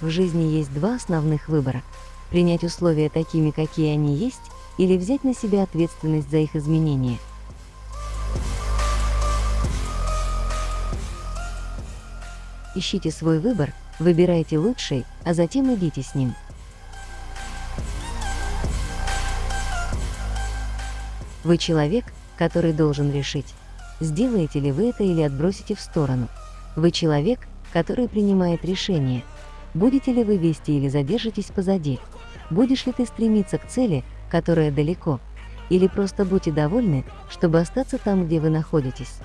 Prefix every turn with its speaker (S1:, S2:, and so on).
S1: В жизни есть два основных выбора. Принять условия такими, какие они есть, или взять на себя ответственность за их изменение. Ищите свой выбор, выбирайте лучший, а затем идите с ним. Вы человек, который должен решить, сделаете ли вы это или отбросите в сторону. Вы человек, который принимает решение, будете ли вы вести или задержитесь позади. Будешь ли ты стремиться к цели, которая далеко, или просто будьте довольны, чтобы остаться там, где вы находитесь.